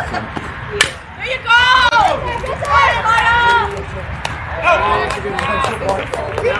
bathroom. There you go! There you go!